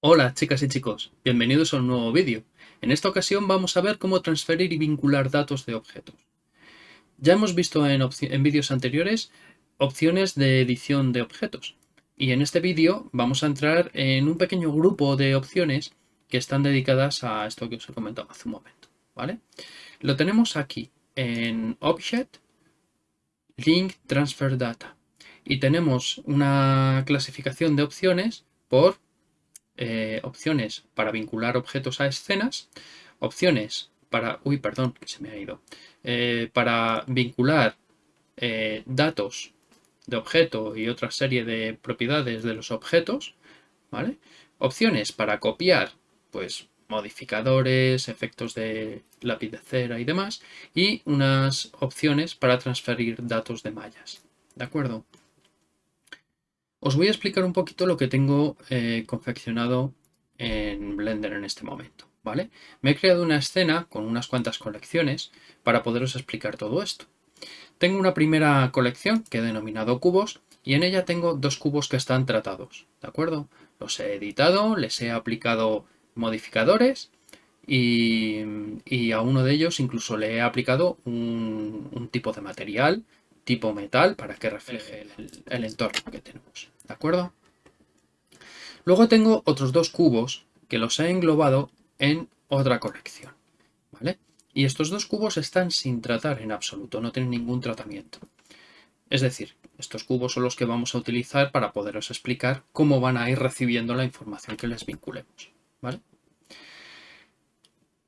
Hola chicas y chicos, bienvenidos a un nuevo vídeo. En esta ocasión vamos a ver cómo transferir y vincular datos de objetos. Ya hemos visto en, vídeos anteriores opciones de edición de objetos y en este vídeo vamos a entrar en un pequeño grupo de opciones que están dedicadas a esto que os he comentado hace un momento. ¿vale? Lo tenemos aquí en Object, Link Transfer Data y tenemos una clasificación de opciones por eh, opciones para vincular objetos a escenas, opciones para, uy, perdón, que se me ha ido, eh, para vincular eh, datos de objeto y otra serie de propiedades de los objetos, ¿vale? Opciones para copiar, pues, modificadores, efectos de lápiz de cera y demás, y unas opciones para transferir datos de mallas, ¿de acuerdo? Os voy a explicar un poquito lo que tengo eh, confeccionado en Blender en este momento. ¿vale? Me he creado una escena con unas cuantas colecciones para poderos explicar todo esto. Tengo una primera colección que he denominado cubos y en ella tengo dos cubos que están tratados. ¿De acuerdo? Los he editado, les he aplicado modificadores y, a uno de ellos incluso le he aplicado un tipo de material tipo metal para que refleje el, entorno que tenemos. ¿De acuerdo? Luego tengo otros dos cubos que los he englobado en otra colección. ¿Vale? Y estos dos cubos están sin tratar en absoluto, no tienen ningún tratamiento. Es decir, estos cubos son los que vamos a utilizar para poderos explicar cómo van a ir recibiendo la información que les vinculemos.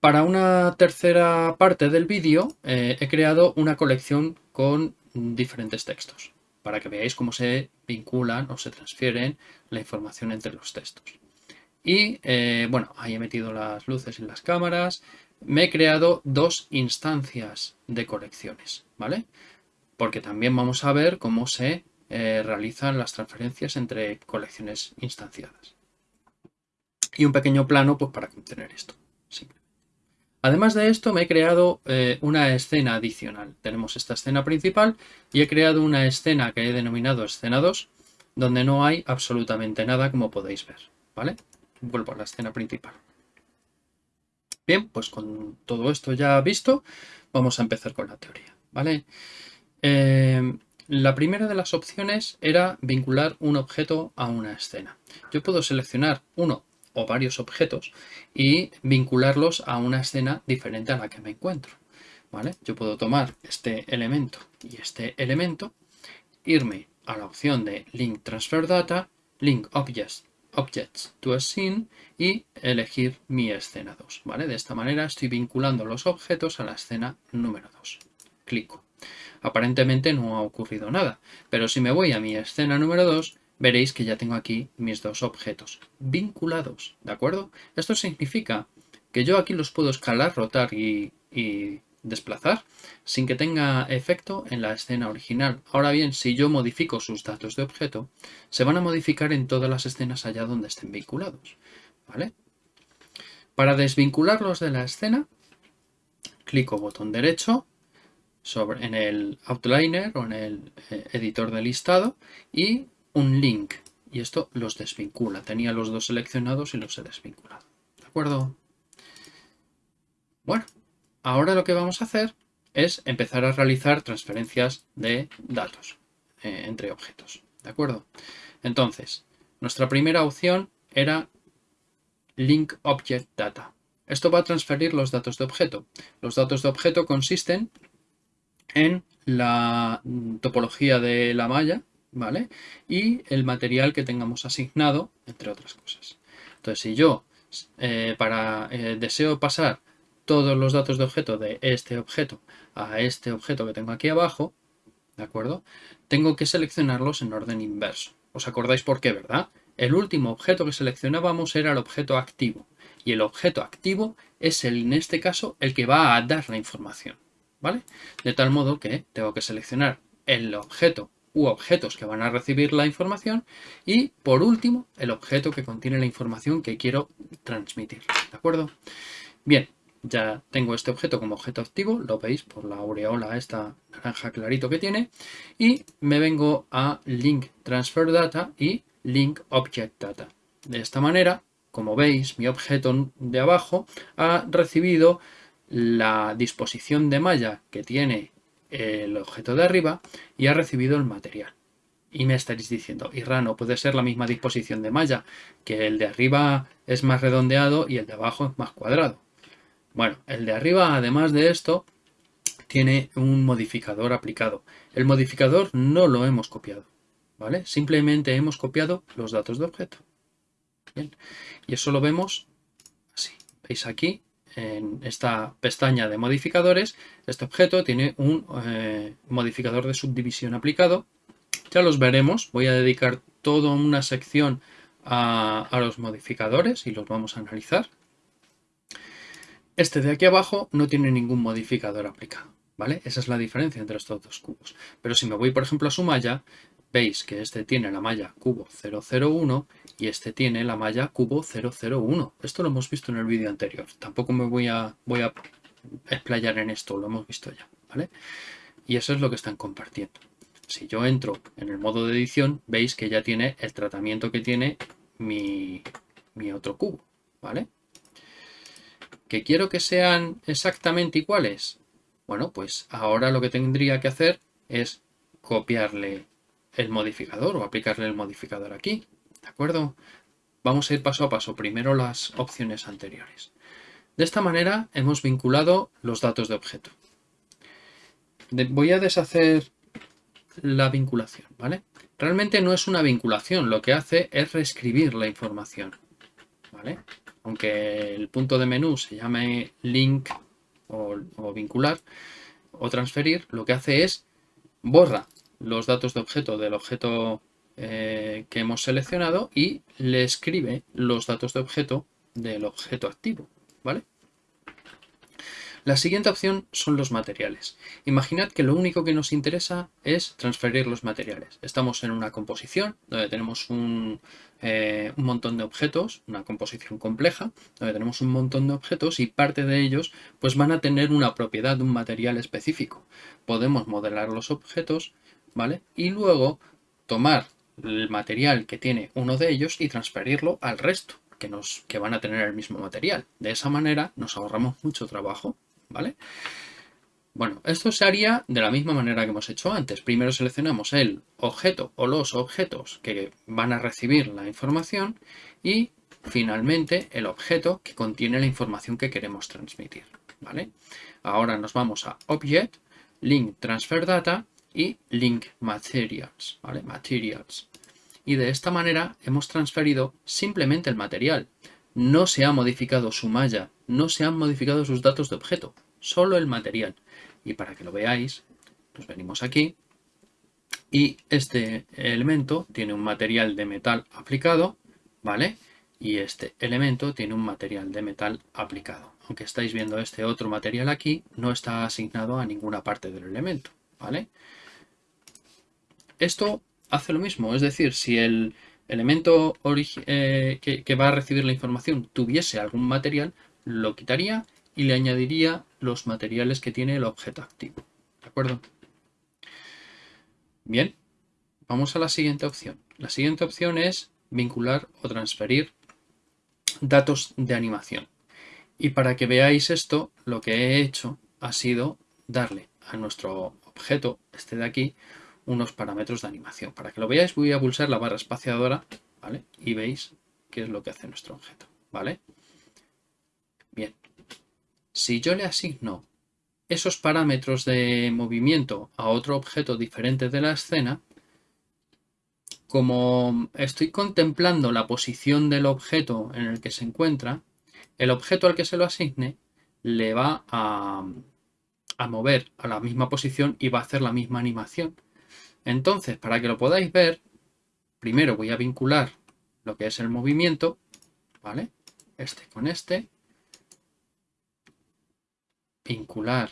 Para una tercera parte del vídeo eh, he creado una colección con diferentes textos para que veáis cómo se vinculan o se transfieren la información entre los textos. Y eh, bueno, ahí he metido las luces en las cámaras. Me he creado dos instancias de colecciones, ¿vale? Porque también vamos a ver cómo se eh, realizan las transferencias entre colecciones instanciadas. Y un pequeño plano pues, para contener esto. Además de esto me he creado eh, una escena adicional. Tenemos esta escena principal y he creado una escena que he denominado escena 2 donde no hay absolutamente nada como podéis ver. ¿vale? Vuelvo a la escena principal. Bien, pues con todo esto ya visto, vamos a empezar con la teoría. ¿vale? Eh, la primera de las opciones era vincular un objeto a una escena. Yo puedo seleccionar uno o varios objetos y vincularlos a una escena diferente a la que me encuentro. ¿vale? Yo puedo tomar este elemento y este elemento, irme a la opción de Link Transfer Data, Link Objects, Objects to a Scene y elegir mi escena 2. ¿vale? De esta manera estoy vinculando los objetos a la escena número 2. Clico. Aparentemente no ha ocurrido nada, pero si me voy a mi escena número 2, veréis que ya tengo aquí mis dos objetos vinculados, ¿de acuerdo? Esto significa que yo aquí los puedo escalar, rotar y, desplazar sin que tenga efecto en la escena original. Ahora bien, si yo modifico sus datos de objeto, se van a modificar en todas las escenas allá donde estén vinculados, ¿vale? Para desvincularlos de la escena, clico botón derecho sobre, en el outliner o en el eh, editor de listado y un link y esto los desvincula. Tenía los dos seleccionados y los he desvinculado. ¿De acuerdo? Bueno, ahora lo que vamos a hacer es empezar a realizar transferencias de datos eh, entre objetos. ¿De acuerdo? Entonces, nuestra primera opción era Link Object Data. Esto va a transferir los datos de objeto. Los datos de objeto consisten en la topología de la malla, ¿vale? Y el material que tengamos asignado, entre otras cosas. Entonces, si yo eh, para eh, deseo pasar todos los datos de objeto de este objeto a este objeto que tengo aquí abajo, ¿de acuerdo? Tengo que seleccionarlos en orden inverso. ¿Os acordáis por qué, verdad? El último objeto que seleccionábamos era el objeto activo. Y el objeto activo es, el, en este caso, el que va a dar la información. ¿Vale? De tal modo que tengo que seleccionar el objeto u objetos que van a recibir la información y por último el objeto que contiene la información que quiero transmitir. ¿De acuerdo? Bien, ya tengo este objeto como objeto activo, lo veis por la aureola esta naranja clarito que tiene, y me vengo a link transfer data y link object data. De esta manera, como veis, mi objeto de abajo ha recibido la disposición de malla que tiene el objeto de arriba y ha recibido el material. Y me estaréis diciendo, Irra, no puede ser la misma disposición de malla, que el de arriba es más redondeado y el de abajo es más cuadrado. Bueno, el de arriba, además de esto, tiene un modificador aplicado. El modificador no lo hemos copiado, ¿vale? Simplemente hemos copiado los datos de objeto. Bien. Y eso lo vemos así. ¿Veis aquí? En esta pestaña de modificadores, este objeto tiene un eh, modificador de subdivisión aplicado. Ya los veremos. Voy a dedicar toda una sección a los modificadores y los vamos a analizar. Este de aquí abajo no tiene ningún modificador aplicado, ¿vale? Esa es la diferencia entre estos dos cubos. Pero si me voy, por ejemplo, a su malla, veis que este tiene la malla cubo 001 y este tiene la malla cubo 001. Esto lo hemos visto en el vídeo anterior. Tampoco me voy a, voy a explayar en esto, lo hemos visto ya, ¿vale? Y eso es lo que están compartiendo. Si yo entro en el modo de edición, veis que ya tiene el tratamiento que tiene mi, mi otro cubo, ¿vale? ¿Que quiero que sean exactamente iguales? Bueno, pues ahora lo que tendría que hacer es copiarle el modificador o aplicarle el modificador aquí. ¿De acuerdo? Vamos a ir paso a paso. Primero las opciones anteriores. De esta manera hemos vinculado los datos de objeto. voy a deshacer la vinculación, ¿vale? Realmente no es una vinculación, lo que hace es reescribir la información, ¿vale? aunque el punto de menú se llame link o, vincular o transferir, lo que hace es borra los datos de objeto del objeto eh, que hemos seleccionado y le escribe los datos de objeto del objeto activo, ¿vale? La siguiente opción son los materiales. Imaginad que lo único que nos interesa es transferir los materiales. Estamos en una composición donde tenemos un, eh, un, montón de objetos, una composición compleja, donde tenemos un montón de objetos y parte de ellos pues van a tener una propiedad de un material específico. Podemos modelar los objetos, ¿vale? Y luego tomar el material que tiene uno de ellos y transferirlo al resto, que, nos, que van a tener el mismo material. De esa manera nos ahorramos mucho trabajo ¿vale? Bueno, esto se haría de la misma manera que hemos hecho antes. Primero seleccionamos el objeto o los objetos que van a recibir la información y finalmente el objeto que contiene la información que queremos transmitir. ¿vale? Ahora nos vamos a Object, Link Transfer Data y Link Materials. ¿vale? Materials. Y de esta manera hemos transferido simplemente el material. No se ha modificado su malla no se han modificado sus datos de objeto, solo el material. Y para que lo veáis, nos venimos aquí y este elemento tiene un material de metal aplicado, ¿vale? Y este elemento tiene un material de metal aplicado. Aunque estáis viendo este otro material aquí, no está asignado a ninguna parte del elemento, ¿vale? Esto hace lo mismo, es decir, si el elemento eh, que va a recibir la información tuviese algún material, lo quitaría y le añadiría los materiales que tiene el objeto activo. ¿De acuerdo? Bien, vamos a la siguiente opción. La siguiente opción es vincular o transferir datos de animación. Y para que veáis esto, lo que he hecho ha sido darle a nuestro objeto, este de aquí, unos parámetros de animación. Para que lo veáis voy a pulsar la barra espaciadora, ¿vale? Y veis qué es lo que hace nuestro objeto, ¿vale? Bien, si yo le asigno esos parámetros de movimiento a otro objeto diferente de la escena, como estoy contemplando la posición del objeto en el que se encuentra, el objeto al que se lo asigne le va a, a, mover a la misma posición y va a hacer la misma animación. Entonces, para que lo podáis ver, primero voy a vincular lo que es el movimiento, ¿vale? Este con este, vincular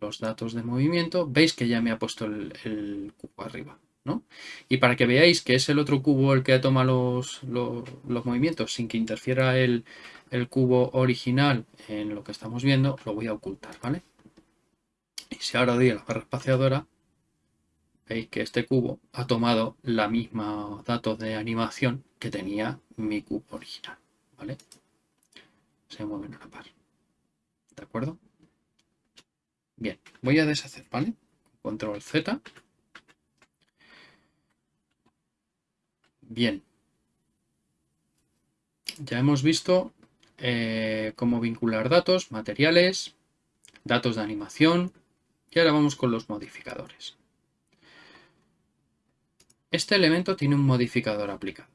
los datos de movimiento, veis que ya me ha puesto el, cubo arriba. ¿no? Y para que veáis que es el otro cubo el que toma los, los, movimientos sin que interfiera el, el, cubo original en lo que estamos viendo, lo voy a ocultar, ¿vale? Y si ahora doy a la barra espaciadora, veis que este cubo ha tomado la misma datos de animación que tenía mi cubo original, ¿vale? Se mueven a la par. ¿De acuerdo? Bien, voy a deshacer, ¿vale? Control Z. Bien. Ya hemos visto eh, cómo vincular datos, materiales, datos de animación y ahora vamos con los modificadores. Este elemento tiene un modificador aplicado,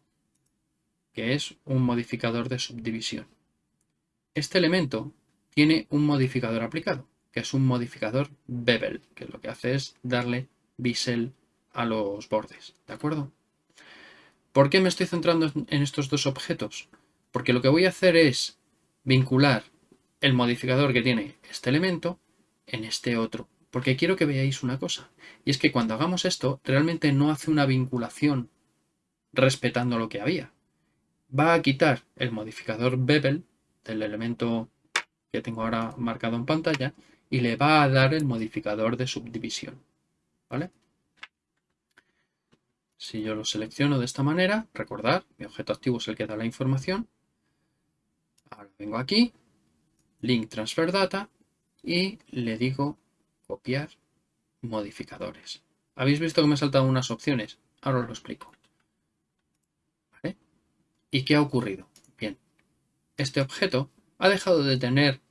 que es un modificador de subdivisión. Este elemento tiene un modificador aplicado, que es un modificador bevel, que lo que hace es darle bisel a los bordes, ¿de acuerdo? ¿Por qué me estoy centrando en estos dos objetos? Porque lo que voy a hacer es vincular el modificador que tiene este elemento en este otro. Porque quiero que veáis una cosa. Y es que cuando hagamos esto, realmente no hace una vinculación respetando lo que había. Va a quitar el modificador bevel del elemento que tengo ahora marcado en pantalla y le va a dar el modificador de subdivisión. ¿Vale? Si yo lo selecciono de esta manera, recordar, mi objeto activo es el que da la información. Ahora vengo aquí, link transfer data y le digo copiar modificadores. ¿Habéis visto que me he saltado unas opciones? Ahora os lo explico. ¿Y qué ha ocurrido? Bien, este objeto ha dejado de tener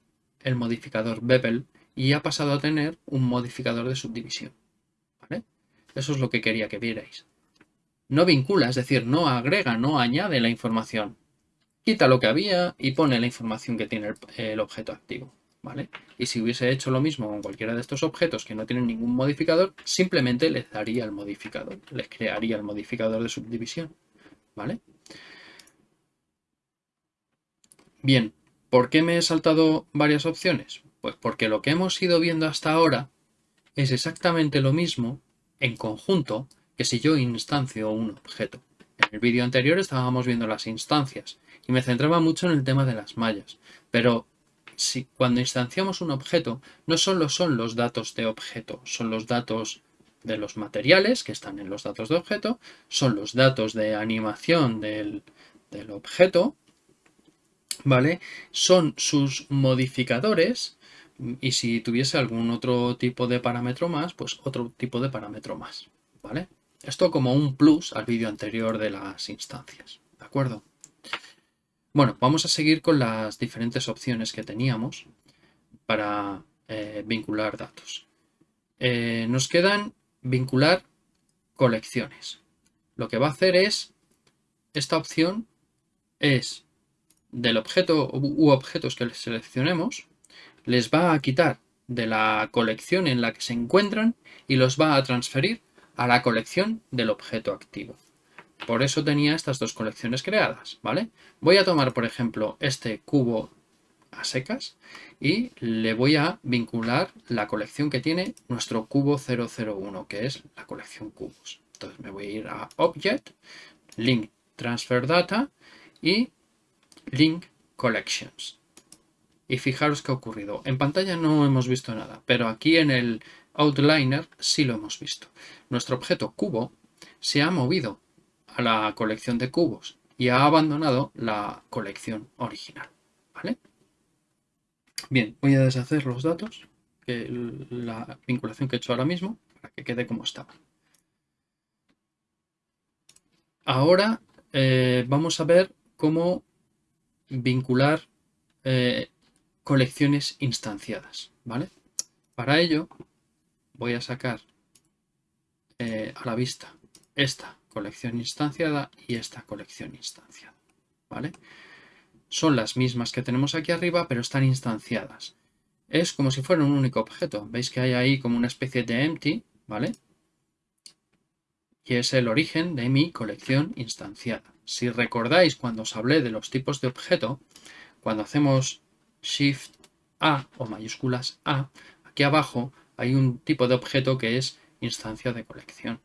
el modificador bevel y ha pasado a tener un modificador de subdivisión. Eso es lo que quería que vierais no vincula, es decir, no agrega, no añade la información. Quita lo que había y pone la información que tiene el, objeto activo. Y si hubiese hecho lo mismo con cualquiera de estos objetos que no tienen ningún modificador, simplemente les daría el modificador, les crearía el modificador de subdivisión. ¿vale? Bien, ¿por qué me he saltado varias opciones? Pues porque lo que hemos ido viendo hasta ahora es exactamente lo mismo en conjunto que si yo instancio un objeto. En el vídeo anterior estábamos viendo las instancias y me centraba mucho en el tema de las mallas, pero si cuando instanciamos un objeto no solo son los datos de objeto, son los datos de los materiales que están en los datos de objeto, son los datos de animación del, del objeto, ¿vale? Son sus modificadores y si tuviese algún otro tipo de parámetro más, pues otro tipo de parámetro más, ¿vale? Esto como un plus al vídeo anterior de las instancias, ¿de acuerdo? Bueno, vamos a seguir con las diferentes opciones que teníamos para eh, vincular datos. Eh, nos quedan vincular colecciones. Lo que va a hacer es, esta opción es del objeto u objetos que seleccionemos, les va a quitar de la colección en la que se encuentran y los va a transferir a la colección del objeto activo. Por eso tenía estas dos colecciones creadas, ¿vale? Voy a tomar, por ejemplo, este cubo a secas y le voy a vincular la colección que tiene nuestro cubo 001, que es la colección cubos. Entonces me voy a ir a Object, Link Transfer Data y Link Collections. Y fijaros qué ha ocurrido. En pantalla no hemos visto nada, pero aquí en el Outliner sí lo hemos visto. Nuestro objeto cubo se ha movido a la colección de cubos y ha abandonado la colección original. ¿vale? Bien, voy a deshacer los datos, que la vinculación que he hecho ahora mismo, para que quede como estaba. Ahora eh, vamos a ver cómo vincular eh, colecciones instanciadas. ¿vale? Para ello voy a sacar eh, a la vista esta colección instanciada y esta colección instanciada. ¿vale? Son las mismas que tenemos aquí arriba, pero están instanciadas. Es como si fuera un único objeto. Veis que hay ahí como una especie de empty, ¿vale? Y es el origen de mi colección instanciada. Si recordáis cuando os hablé de los tipos de objeto, cuando hacemos Shift A o mayúsculas A, aquí abajo hay un tipo de objeto que es instancia de colección.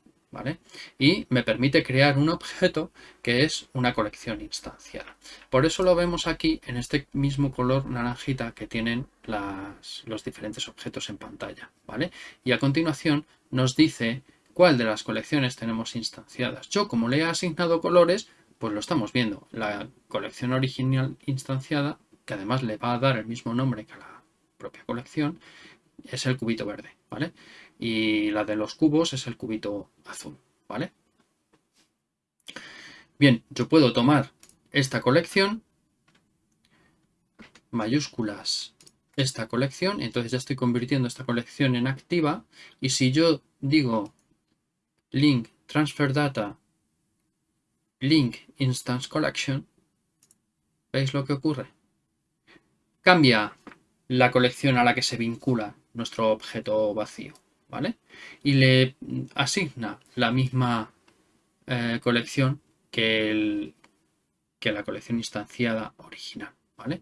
Y me permite crear un objeto que es una colección instanciada. Por eso lo vemos aquí en este mismo color naranjita que tienen los diferentes objetos en pantalla, ¿vale? Y a continuación nos dice cuál de las colecciones tenemos instanciadas. Yo, como le he asignado colores, pues lo estamos viendo. La colección original instanciada, que además le va a dar el mismo nombre que la propia colección, es el cubito verde, ¿vale? Y la de los cubos es el cubito azul, ¿vale? Bien, yo puedo tomar esta colección, mayúsculas, esta colección, entonces ya estoy convirtiendo esta colección en activa, y si yo digo link transfer data link instance collection, ¿veis lo que ocurre? Cambia la colección a la que se vincula nuestro objeto vacío, ¿vale? Y le asigna la misma eh, colección que, la colección instanciada original, ¿vale?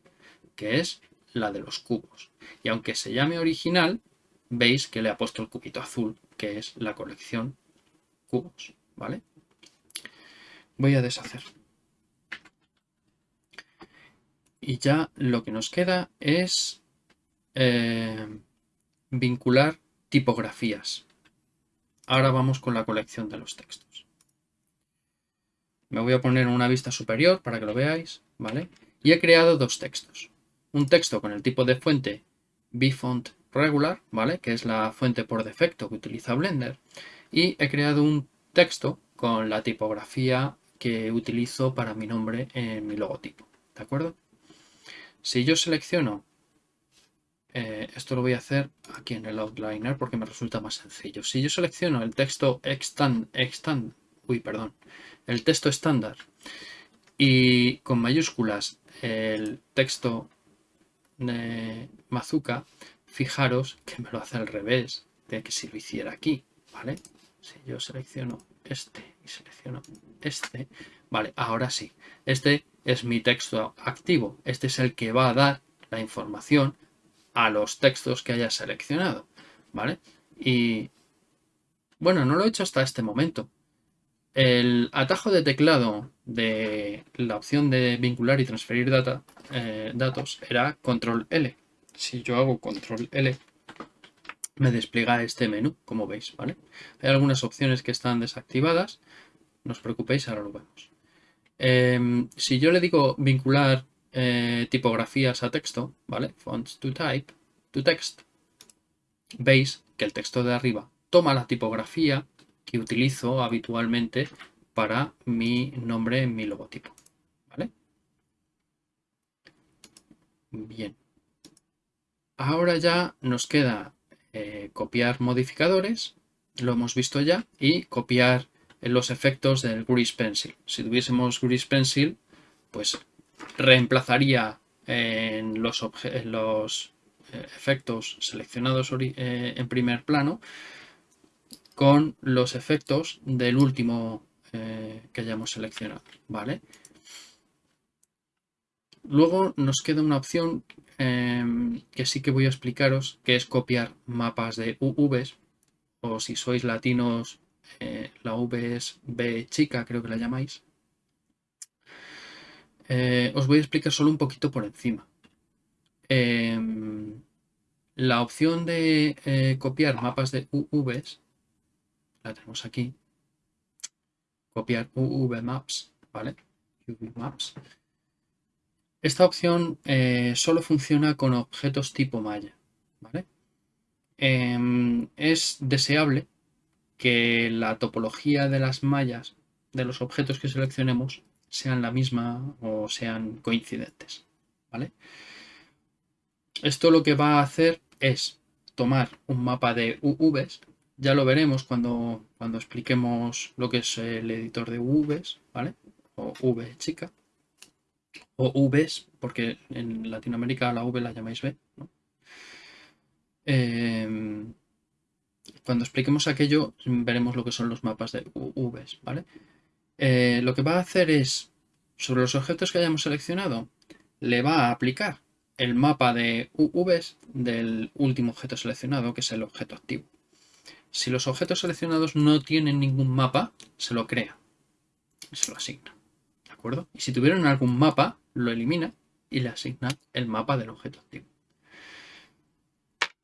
Que es la de los cubos. Y aunque se llame original, veis que le ha puesto el cubito azul, que es la colección cubos, ¿vale? voy a deshacer. Y ya lo que nos queda es eh, vincular tipografías. Ahora vamos con la colección de los textos. Me voy a poner en una vista superior para que lo veáis, ¿vale? Y he creado dos textos. Un texto con el tipo de fuente bfont regular, ¿vale? Que es la fuente por defecto que utiliza Blender. Y he creado un texto con la tipografía que utilizo para mi nombre en mi logotipo. ¿De acuerdo? Si yo selecciono, eh, esto lo voy a hacer aquí en el outliner porque me resulta más sencillo. Si yo selecciono el texto extend, extend uy, perdón, el texto estándar y con mayúsculas el texto de Mazuka, fijaros que me lo hace al revés de que si lo hiciera aquí, ¿vale? Si yo selecciono este y selecciono este, vale, ahora sí, este es mi texto activo, este es el que va a dar la información a los textos que haya seleccionado, ¿vale? Y bueno, no lo he hecho hasta este momento. El atajo de teclado de la opción de vincular y transferir eh, datos era control L. Si yo hago control L, me despliega este menú, como veis, ¿vale? Hay algunas opciones que están desactivadas, no os preocupéis, ahora lo vemos. Em, si yo le digo vincular eh, tipografías a texto, ¿vale? Fonts to type, to text, veis que el texto de arriba toma la tipografía que utilizo habitualmente para mi nombre en mi logotipo, ¿vale? Bien. Ahora ya nos queda eh, copiar modificadores, lo hemos visto ya, y copiar los efectos del Grease Pencil. Si tuviésemos Grease Pencil, pues reemplazaría en los, eh, efectos seleccionados eh, en primer plano con los efectos del último que hayamos seleccionado, ¿vale? Luego nos queda una opción Em, que sí que voy a explicaros, que es copiar mapas de UVs, o si sois latinos, eh, la V es B chica, creo que la llamáis. Eh, os voy a explicar solo un poquito por encima. Em, la opción de eh, copiar mapas de UVs, la tenemos aquí, copiar UV Maps, ¿vale? UV Maps. Esta opción eh, solo funciona con objetos tipo malla. Em, es deseable que la topología de las mallas de los objetos que seleccionemos sean la misma o sean coincidentes. ¿vale? Esto lo que va a hacer es tomar un mapa de UVs, ya lo veremos cuando, cuando expliquemos lo que es el editor de UVs, ¿vale? o V chica o Vs, porque en Latinoamérica la V la llamáis V. Em, cuando expliquemos aquello, veremos lo que son los mapas de Vs, ¿vale? Eh, lo que va a hacer es, sobre los objetos que hayamos seleccionado, le va a aplicar el mapa de UVs del último objeto seleccionado, que es el objeto activo. Si los objetos seleccionados no tienen ningún mapa, se lo crea y se lo asigna. ¿De acuerdo? Y si tuvieran algún mapa, lo elimina y le asigna el mapa del objeto activo.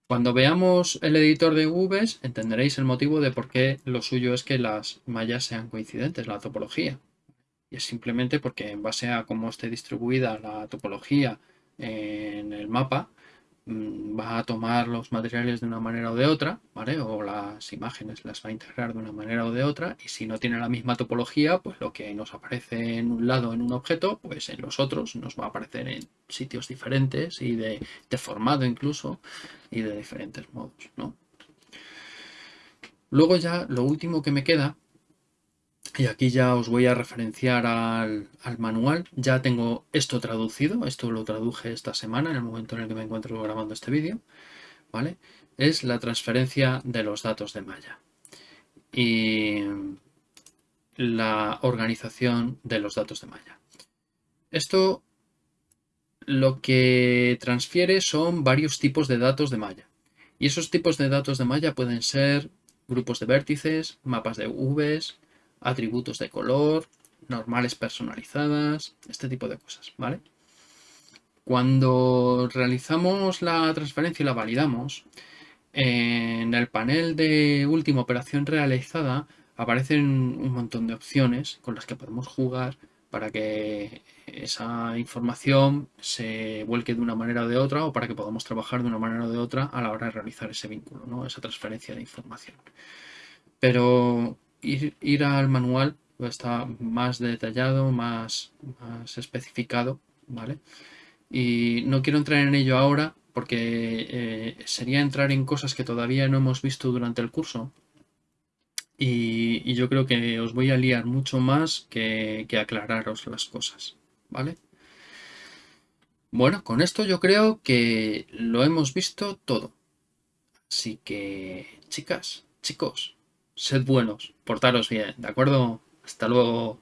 Cuando veamos el editor de UVs, entenderéis el motivo de por qué lo suyo es que las mallas sean coincidentes, la topología. Y es simplemente porque en base a cómo esté distribuida la topología en el mapa, va a tomar los materiales de una manera o de otra, ¿vale? O las imágenes las va a integrar de una manera o de otra y si no tiene la misma topología, pues lo que nos aparece en un lado en un objeto, pues en los otros nos va a aparecer en sitios diferentes y de, de formado incluso y de diferentes modos, ¿no? Luego ya lo último que me queda y aquí ya os voy a referenciar al, manual. Ya tengo esto traducido. Esto lo traduje esta semana, en el momento en el que me encuentro grabando este vídeo. ¿Vale? Es la transferencia de los datos de malla. Y la organización de los datos de malla. Esto lo que transfiere son varios tipos de datos de malla. Y esos tipos de datos de malla pueden ser grupos de vértices, mapas de Vs, atributos de color, normales personalizadas, este tipo de cosas, ¿vale? Cuando realizamos la transferencia y la validamos, en el panel de última operación realizada aparecen un montón de opciones con las que podemos jugar para que esa información se vuelque de una manera o de otra o para que podamos trabajar de una manera o de otra a la hora de realizar ese vínculo, ¿no? esa transferencia de información. Pero ir, al manual está más detallado, más, más especificado, ¿vale? Y no quiero entrar en ello ahora porque eh, sería entrar en cosas que todavía no hemos visto durante el curso. Y, yo creo que os voy a liar mucho más que, que aclararos las cosas, ¿vale? Bueno, con esto yo creo que lo hemos visto todo. Así que, chicas, chicos, sed buenos, portaros bien, ¿de acuerdo? Hasta luego.